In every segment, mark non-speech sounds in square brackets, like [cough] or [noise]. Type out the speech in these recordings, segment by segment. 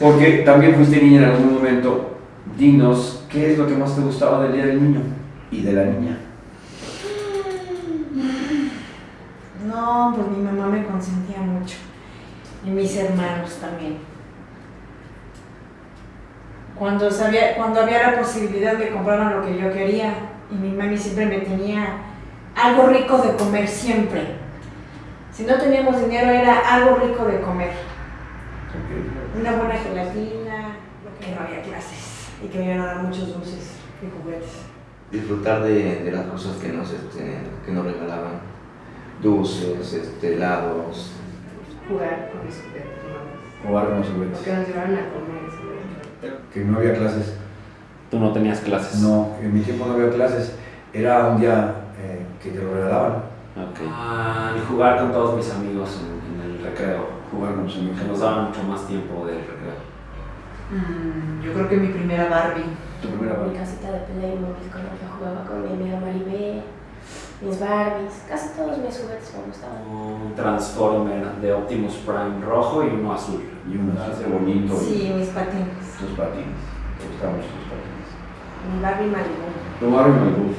Porque también fuiste niña en algún momento. Dinos, ¿qué es lo que más te gustaba del Día del Niño y de la niña? No, pues mi mamá me consentía mucho. Y mis hermanos también. Cuando, sabía, cuando había la posibilidad de comprar lo que yo quería, y mi mami siempre me tenía algo rico de comer, siempre. Si no teníamos dinero era algo rico de comer. Una buena gelatina, que no había clases y que me iban a dar muchos dulces y juguetes. Disfrutar de, de las cosas que nos, este, que nos regalaban. Dulces, este, helados. Jugar con mis juguetes, ¿no? Jugar con los juguetes. Porque nos llevaron a comer. ¿sí? Que no había clases. Tú no tenías clases. No, en mi tiempo no había clases. Era un día eh, que te lo regalaban. Ok. Ah, y jugar con todos mis amigos en, en el recreo. Jugar con los amigos. Que nos daban mucho más tiempo del recreo. Mm, yo creo que mi primera Barbie. Tu primera Mi Barbie. casita de Playmobil con la que jugaba con mi amiga Maribel, mis Barbies, casi todos mis juguetes me gustaban. Un Transformer de Optimus Prime rojo y uno azul. Y un así bonito. y Sí, mis patines. Tus patines. Te gustaban mucho tus patines. Mi Barbie Malibu. Tu Barbie Malibu.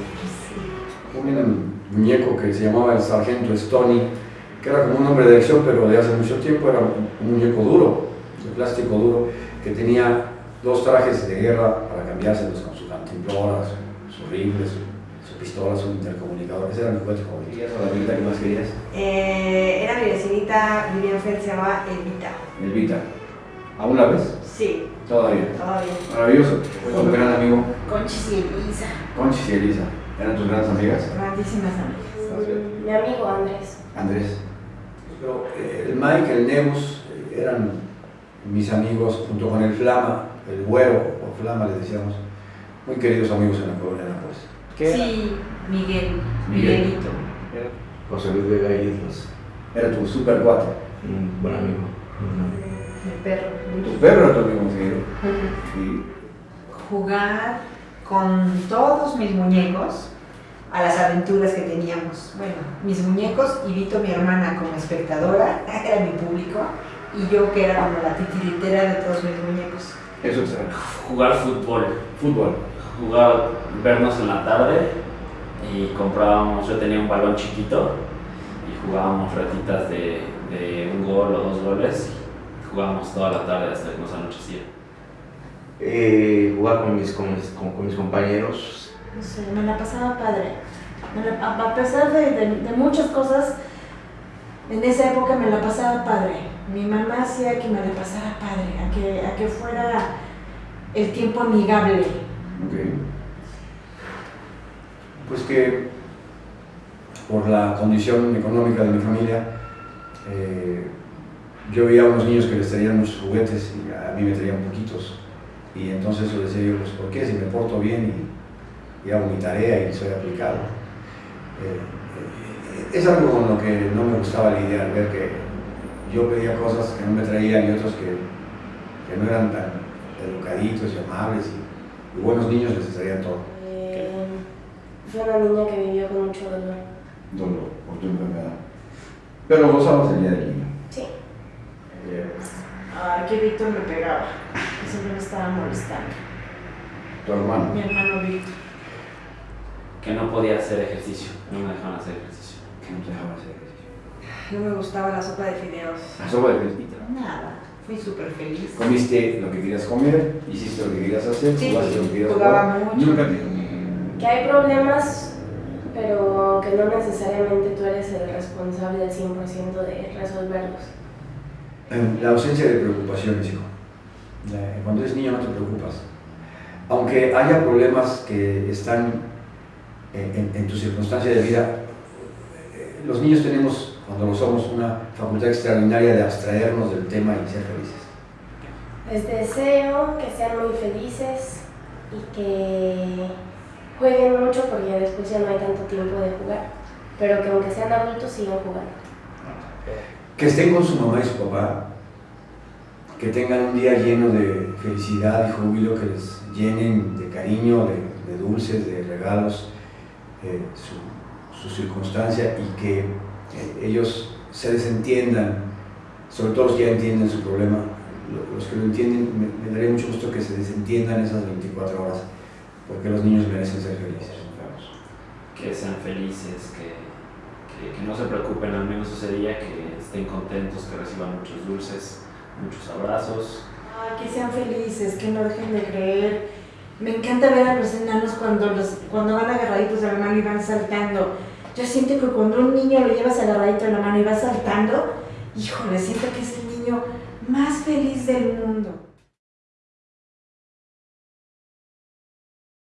Sí. Un muñeco que se llamaba el Sargento Stony, que era como un hombre de acción, pero de hace mucho tiempo era un muñeco duro, de plástico duro, que tenía dos trajes de guerra para cambiárselos con su cantimplora, su, su rifle, su, su pistola, su intercomunicador. Ese era mi juguete favorito. ¿Querías o la amiguita que más querías? Eh, era mi vecinita, vivía en Fel, se llamaba Evita. Elvita. ¿Aún la ves? Sí, Todavía. todavía. Maravilloso. Fue un gran amigo. Conchis y Elisa. Conchis y Elisa. ¿Eran tus grandes amigas? Grandísimas amigas. Mi amigo Andrés. Andrés. Pero eh, el Mike, el Neus, eh, eran mis amigos junto con el Flama, el Güero, o Flama le decíamos, muy queridos amigos en la colonia de Nápoles. ¿Qué era? Sí, Miguel. Miguel. Miguelito. José Luis Vega y Islas. Era tu super cuate. Un buen amigo. Mi perro. Tu perro era tu amigo Miguel. Sí. Jugar con todos mis muñecos a las aventuras que teníamos. Bueno, mis muñecos y Vito, mi hermana, como espectadora, [laughs] era mi público, y yo que era como la titiritera de todos mis muñecos. Eso es. Jugar fútbol. Fútbol. Jugar, vernos en la tarde y comprábamos, yo tenía un balón chiquito y jugábamos ratitas de, de un gol o dos goles jugábamos toda la tarde hasta que nos anochecía. Eh, jugar con mis, con, mis, con, con mis compañeros. No sé, me la pasaba padre. La- a, a pesar de, de- de muchas cosas, En esa época me la pasaba padre. Mi mamá hacía que me la pasara padre, a que, a que fuera el tiempo amigable. Ok. Pues que por la condición económica de mi familia, eh, yo veía a unos niños que les traían muchos juguetes y a mí me traían poquitos. Y entonces yo decía, yo, pues ¿por qué? Si me porto bien y, y hago mi tarea y soy aplicado. Eh, eh, es algo con lo que no me gustaba la idea, ver que yo pedía cosas que no me traían y otros que, que no eran tan educaditos y amables y, y buenos niños les traían todo. eh, fue una niña que vivió con mucho dolor. dolor por tu enfermedad. Pero gozabas el día del niño. Sí. Ay, que Víctor me pegaba. Siempre me estaba molestando. Tu hermano. Mi hermano Víctor. Que no podía hacer ejercicio, no me dejaban hacer ejercicio. Que no te dejaba hacer ejercicio. No me gustaba la sopa de fideos. La sopa de fresquita. Nada. Fui súper feliz. Comiste lo que querías comer, hiciste lo que querías hacer, Sí, jugaste lo que querías jugaba jugar. mucho. Nunca te... Que hay problemas, pero que no necesariamente tú eres el responsable del 100% de resolverlos. La ausencia de preocupaciones, hijo. Eh, Cuando eres niño no te preocupas. Aunque haya problemas que están en, en- en tu circunstancia de vida, eh, los niños tenemos, cuando lo somos, una facultad extraordinaria de abstraernos del tema y ser felices. Les deseo que sean muy felices y que jueguen mucho porque después ya no hay tanto tiempo de jugar, pero que aunque sean adultos sigan jugando. Que estén con su mamá y su papá, que tengan un día lleno de felicidad y júbilo, que les llenen de cariño, de, dulces, de regalos, eh, su, circunstancia y que eh, ellos se desentiendan, sobre todo los ya entienden su problema, lo- los que lo entienden, me, me daría mucho gusto que se desentiendan esas 24 horas, porque los niños merecen ser felices. que sean felices, que, que, que no se preocupen al menos ese día, que estén contentos, que reciban muchos dulces, muchos abrazos. Ay, que sean felices, que no dejen de creer. Me encanta ver a los enanos cuando, los, cuando van agarraditos de la mano y van saltando. Yo siento que cuando un niño lo llevas agarradito de la mano y va saltando, híjole, siento que es el niño más feliz del mundo.